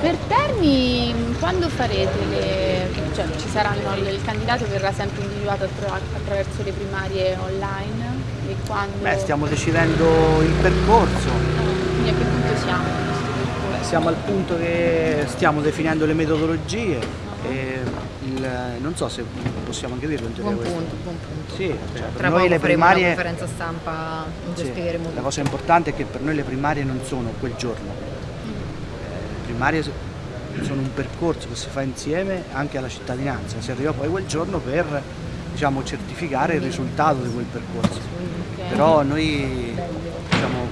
Per Terni, quando farete le... cioè ci saranno, il candidato verrà sempre individuato attra- attraverso le primarie online? E quando... Beh, stiamo decidendo il percorso, Quindi a che punto siamo percorso? siamo al punto che stiamo definendo le metodologie il- non so se possiamo anche dirlo in teoria Buon questo. punto, buon punto. Sì, cioè, Tra noi le primarie... una conferenza stampa Sì, spiegheremo la tutto. cosa importante è che per noi le primarie non sono quel giorno. Eh, Le primarie so- sono un percorso che si fa insieme anche alla cittadinanza, si arriva poi quel giorno per diciamo, certificare il risultato di quel percorso. Ok. Però noi diciamo,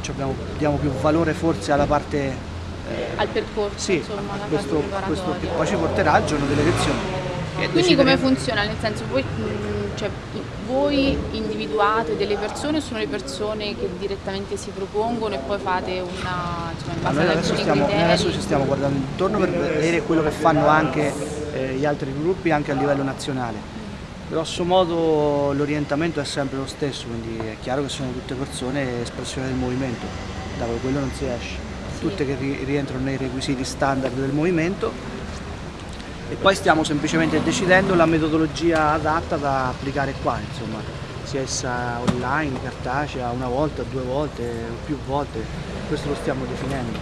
ci abbiamo- diamo più valore forse alla parte eh, Al percorso, sì, insomma, alla questo, questo che poi ci porterà al giorno delle elezioni. Quindi come funziona? Nel senso, voi, mh, cioè, voi individuate delle persone o sono le persone che direttamente si propongono e poi fate una, in base noi ad adesso stiamo, noi adesso ci stiamo guardando intorno per vedere quello che fanno anche eh, gli altri gruppi anche a livello nazionale. Grosso modo l'orientamento è sempre lo stesso, quindi è chiaro che sono tutte persone espressione del movimento, da quello non si esce, tutte che ri- rientrano nei requisiti standard del movimento e poi stiamo semplicemente decidendo la metodologia adatta da applicare qua, insomma, sia essa online, cartacea, una volta, due volte più volte, questo lo stiamo definendo.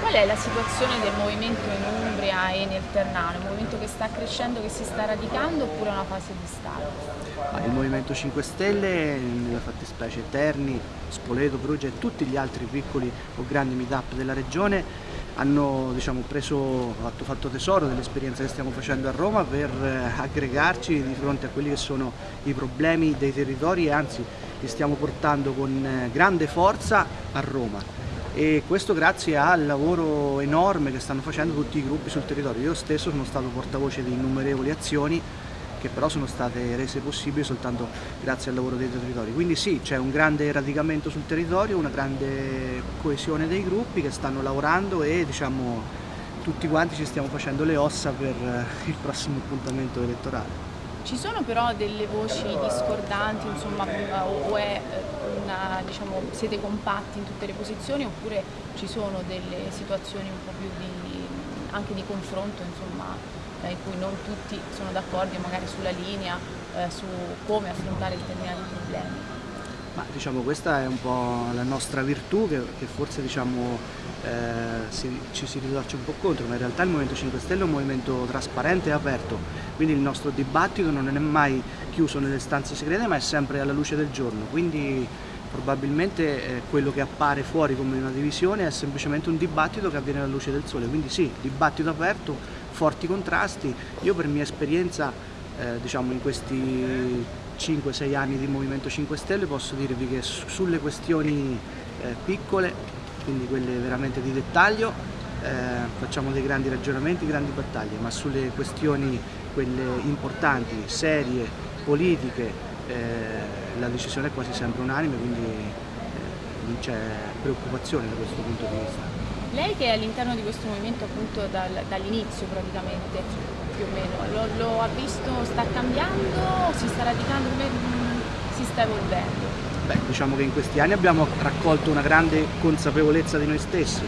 Qual è la situazione del movimento in Umbria e nel Ternano? Un movimento che sta crescendo, che si sta radicando oppure è una fase di stallo? Il Movimento 5 Stelle, nella fattispecie Terni, Spoleto, Perugia e tutti gli altri piccoli o grandi meetup della regione hanno diciamo, preso, fatto, fatto tesoro dell'esperienza che stiamo facendo a Roma per eh, aggregarci di fronte a quelli che sono i problemi dei territori e anzi li stiamo portando con eh, grande forza a Roma e questo grazie al lavoro enorme che stanno facendo tutti i gruppi sul territorio. Io stesso sono stato portavoce di innumerevoli azioni che però sono state rese possibili soltanto grazie al lavoro dei territori. Quindi sì, c'è un grande radicamento sul territorio, una grande coesione dei gruppi che stanno lavorando e diciamo tutti quanti ci stiamo facendo le ossa per eh, il prossimo appuntamento elettorale. Ci sono però delle voci discordanti, insomma, o è eh, una, diciamo, siete compatti in tutte le posizioni oppure ci sono delle situazioni un po' più di, anche di confronto, insomma, in cui non tutti sono d'accordo magari sulla linea, eh, su come affrontare determinati problemi? Ma diciamo questa è un po' la nostra virtù che, che forse diciamo, eh, si- ci si ritorce un po' contro, ma in realtà il Movimento 5 Stelle è un movimento trasparente e aperto, quindi il nostro dibattito non è mai chiuso nelle stanze segrete ma è sempre alla luce del giorno, quindi probabilmente eh, quello che appare fuori come una divisione è semplicemente un dibattito che avviene alla luce del sole, quindi sì, dibattito aperto, forti contrasti, io per mia esperienza eh, diciamo in questi 5-6 anni di Movimento 5 Stelle posso dirvi che su- sulle questioni eh, piccole, quindi quelle veramente di dettaglio, eh, facciamo dei grandi ragionamenti, grandi battaglie, ma sulle questioni quelle importanti, serie, politiche, eh, la decisione è quasi sempre unanime, quindi eh, non c'è preoccupazione da questo punto di vista. Lei che è all'interno di questo movimento appunto dal- dall'inizio praticamente, più o meno, lo, lo ha visto, sta cambiando, si sta radicando, mm, si sta evolvendo? Beh, diciamo che in questi anni abbiamo raccolto una grande consapevolezza di noi stessi.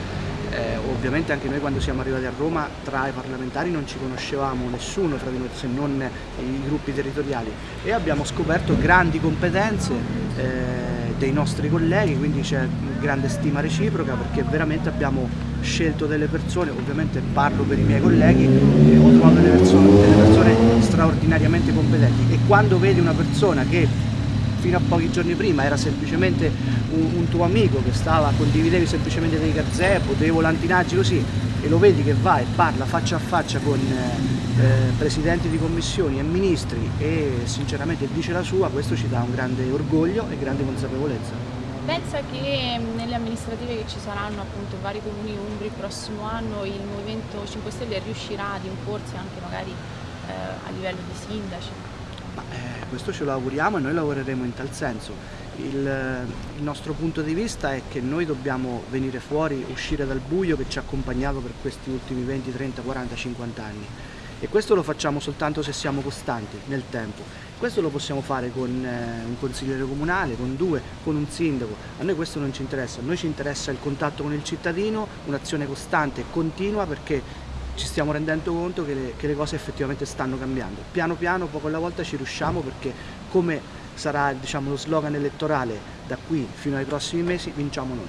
Eh, ovviamente anche noi quando siamo arrivati a Roma tra i parlamentari non ci conoscevamo nessuno tra di noi se non i gruppi territoriali e abbiamo scoperto grandi competenze eh, dei nostri colleghi, quindi c'è grande stima reciproca perché veramente abbiamo scelto delle persone, ovviamente parlo per i miei colleghi, e ho trovato delle persone, delle persone straordinariamente competenti. E quando vedi una persona che fino a pochi giorni prima era semplicemente un, un tuo amico che stava, condividevi semplicemente dei gazebo, dei volantinaggi così e lo vedi che va e parla faccia a faccia con eh, eh, presidenti di commissioni e ministri e sinceramente dice la sua, questo ci dà un grande orgoglio e grande consapevolezza. Pensa che mh, nelle amministrative che ci saranno appunto in vari comuni umbri il prossimo anno il Movimento 5 Stelle riuscirà ad imporsi anche magari eh, a livello di sindaci? Ma, eh, questo ce lo auguriamo e noi lavoreremo in tal senso. Il, eh, il nostro punto di vista è che noi dobbiamo venire fuori, uscire dal buio che ci ha accompagnato per questi ultimi 20, 30, 40, 50 anni e questo lo facciamo soltanto se siamo costanti nel tempo. Questo lo possiamo fare con eh, un consigliere comunale, con due, con un sindaco. A noi questo non ci interessa, a noi ci interessa il contatto con il cittadino, un'azione costante e continua perché ci stiamo rendendo conto che le, che le, cose effettivamente stanno cambiando. Piano piano, poco alla volta ci riusciamo perché come sarà diciamo, lo slogan elettorale da qui fino ai prossimi mesi, vinciamo noi.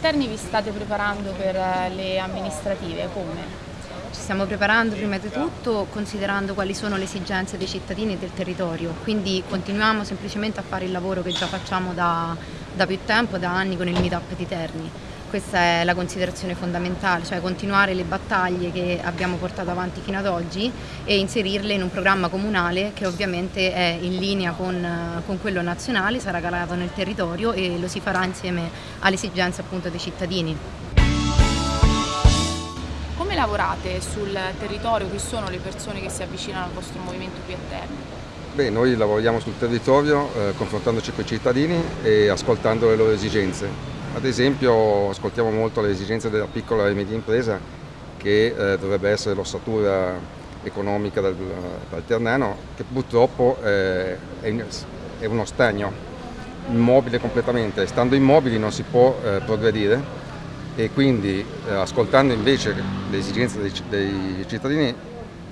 Terni vi state preparando per eh, le amministrative, come? Ci stiamo preparando prima di tutto considerando quali sono le esigenze dei cittadini e del territorio, quindi continuiamo semplicemente a fare il lavoro che già facciamo da, da più tempo, da anni con il meetup di Terni. Questa è la considerazione fondamentale, cioè continuare le battaglie che abbiamo portato avanti fino ad oggi e inserirle in un programma comunale che ovviamente è in linea con, con quello nazionale, sarà calato nel territorio e lo si farà insieme alle esigenze appunto dei cittadini. Come lavorate sul territorio? Chi sono le persone che si avvicinano al vostro movimento qui a Terni? Beh, noi lavoriamo sul territorio eh, confrontandoci con i cittadini e ascoltando le loro esigenze. Ad esempio ascoltiamo molto le esigenze della piccola e media impresa che eh, dovrebbe essere l'ossatura economica del, del Ternano che purtroppo eh, è, è, uno stagno immobile completamente, stando immobili non si può eh, progredire e quindi eh, ascoltando invece le esigenze dei, dei cittadini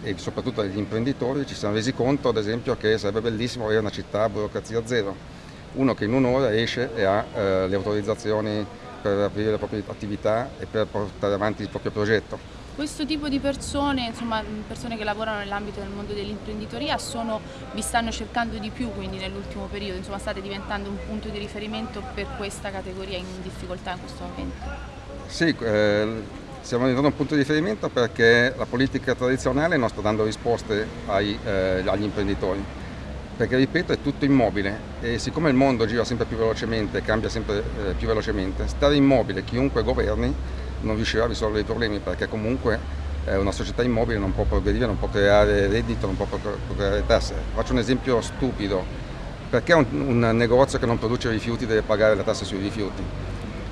e soprattutto degli imprenditori ci siamo resi conto ad esempio che sarebbe bellissimo avere una città a burocrazia zero uno che in un'ora esce e ha eh, le autorizzazioni per aprire le proprie attività e per portare avanti il proprio progetto. Questo tipo di persone, insomma persone che lavorano nell'ambito del mondo dell'imprenditoria, vi stanno cercando di più quindi nell'ultimo periodo, insomma state diventando un punto di riferimento per questa categoria in difficoltà in questo momento? Sì, eh, stiamo diventando un punto di riferimento perché la politica tradizionale non sta dando risposte ai, eh, agli imprenditori perché ripeto è tutto immobile e siccome il mondo gira sempre più velocemente, cambia sempre eh, più velocemente, stare immobile chiunque governi non riuscirà a risolvere i problemi perché comunque eh, una società immobile non può progredire, non può creare reddito, non può creare tasse. Faccio un esempio stupido, perché un, un negozio che non produce rifiuti deve pagare la tassa sui rifiuti?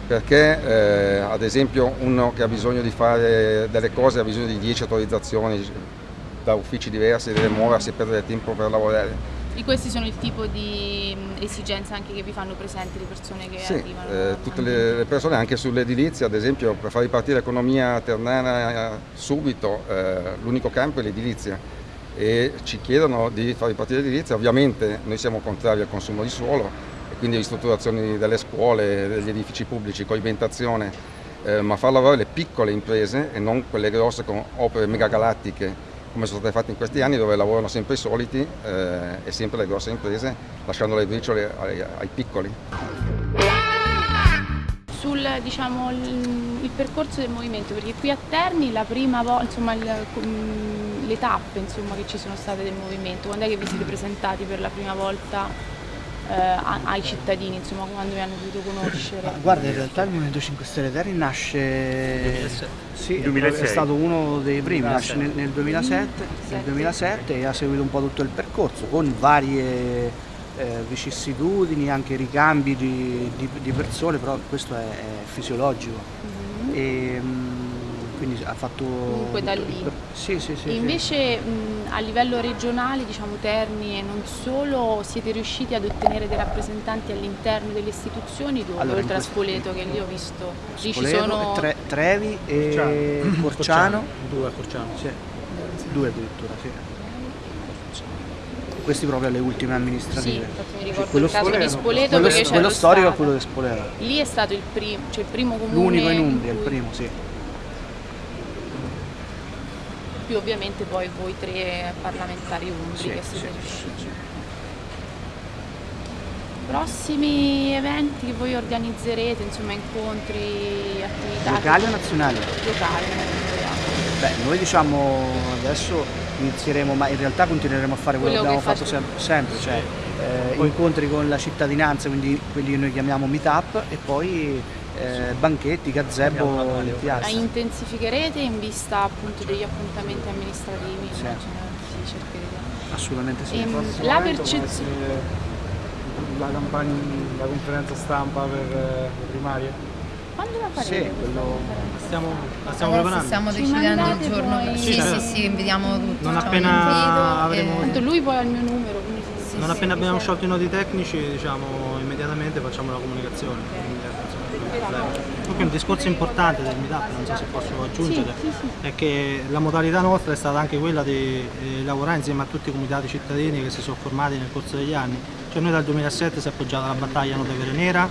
Perché eh, ad esempio uno che ha bisogno di fare delle cose ha bisogno di 10 autorizzazioni da uffici diversi, deve muoversi e perdere tempo per lavorare e questi sono il tipo di esigenze anche che vi fanno presenti le persone che sì, arrivano? Eh, tutte le persone, anche sull'edilizia, ad esempio per far ripartire l'economia ternana subito, eh, l'unico campo è l'edilizia e ci chiedono di far ripartire l'edilizia, ovviamente noi siamo contrari al consumo di suolo e quindi ristrutturazioni delle scuole, degli edifici pubblici, coibentazione, eh, ma far lavorare le piccole imprese e non quelle grosse con opere megagalattiche come sono state fatte in questi anni dove lavorano sempre i soliti eh, e sempre le grosse imprese lasciando le briciole ai, ai piccoli. Sul diciamo, il, il, percorso del movimento, perché qui a Terni la prima volta, le tappe insomma, che ci sono state del movimento, quando è che vi siete presentati per la prima volta ai cittadini, insomma, quando mi hanno potuto conoscere? Guarda, in realtà il Movimento 5 Stelle Terri nasce... Sì, 2006. è stato uno dei primi, nasce nel, nel, 2007, nel 2007 e ha seguito un po' tutto il percorso con varie eh, vicissitudini, anche ricambi di, di, di, persone, però questo è, è fisiologico. Mm -hmm. e, quindi ha fatto... Comunque da lì. Sì, sì, sì. E invece sì. Mh, a livello regionale, diciamo Terni e non solo, siete riusciti ad ottenere dei rappresentanti all'interno delle istituzioni dove, allora, oltre a Spoleto che lì ho visto, lì ci sono... Tre, Trevi e Corciano. Corciano. Due a Corciano. Sì. Due addirittura, sì questi proprio alle ultime amministrative. Sì, infatti mi ricordo quello il caso Spoleto, di Spoleto quello, perché quello storico è quello di Spoleto. Lì è stato il primo, cioè il primo comune. L'unico in Umbria, il primo, sì. Più ovviamente poi voi tre parlamentari umbri che siete riusciti. Prossimi eventi che voi organizzerete, insomma incontri, attività? Locali o nazionali? Locali, Beh, noi diciamo adesso inizieremo, ma in realtà continueremo a fare quello, quello che abbiamo fatto sempre, sempre cioè eh, incontri con la cittadinanza, quindi quelli che noi chiamiamo meetup e poi eh, banchetti, gazebo in piazza. La intensificherete in vista appunto degli appuntamenti amministrativi? Sì. sì Assolutamente sì. Ehm, la percezione... La, campagna, la conferenza stampa per eh, le primarie? Quando la farete? Sì, quello... Stiamo, la stiamo preparando. stiamo Ci decidendo il giorno. poi- Sì, Sì, sì, certo. sì, invitiamo tutti. Non facciamo appena avremo- e- Tanto lui poi ha il mio numero, quindi sì, Non sì, appena abbiamo sciolto i nodi tecnici, diciamo, immediatamente facciamo la comunicazione. Quindi, Comunque un discorso importante del meetup, non so se posso aggiungere, Sì, sì, sì. è che la modalità nostra è stata anche quella di eh, lavorare insieme a tutti i comitati cittadini che si sono formati nel corso degli anni. Cioè noi dal 2007 si è appoggiata alla battaglia Nota Vere Nera,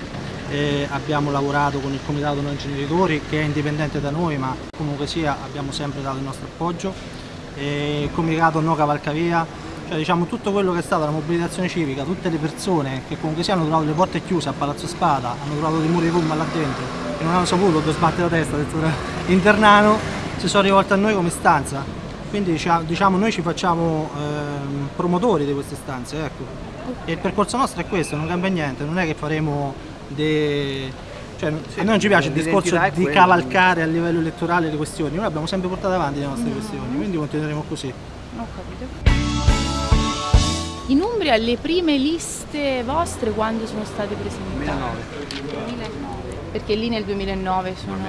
eh, abbiamo lavorato con il comitato non generitori che è indipendente da noi ma comunque sia abbiamo sempre dato il nostro appoggio, eh, il comitato No Cavalcavia, cioè diciamo tutto quello che è stata la mobilitazione civica, tutte le persone che comunque sia hanno trovato le porte chiuse a Palazzo Spada, hanno trovato dei muri di gomma là dentro e non hanno saputo dove sbattere la testa dentro internano, si sono rivolti a noi come stanza. Quindi dicia- diciamo noi ci facciamo ehm, promotori di queste stanze, ecco. E il percorso nostro è questo, non cambia niente, non è che faremo dei... Cioè, a noi non ci piace il discorso di cavalcare a livello elettorale le questioni, noi abbiamo sempre portato avanti le nostre questioni, quindi continueremo così. Ho capito. In Umbria le prime liste vostre quando sono state presentate? 2009. Perché lì nel 2009 sono...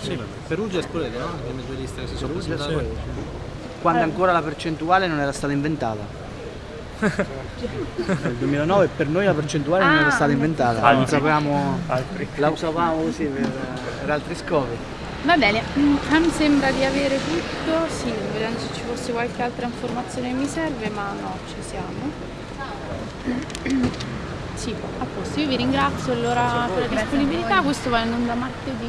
Sì, Perugia e Spoleto, no? Le prime due liste che si sono presentate. Quando ancora la percentuale non era stata inventata. Nel 2009 per noi la percentuale non era Ah, stata inventata, non Altri. la usavamo così per, per altri scopi. Va bene, mm, me sembra di avere tutto, sì, vedendo se ci fosse qualche altra informazione che mi serve, ma no, ci siamo. Sì, a posto, io vi ringrazio allora per la disponibilità, questo va in onda martedì.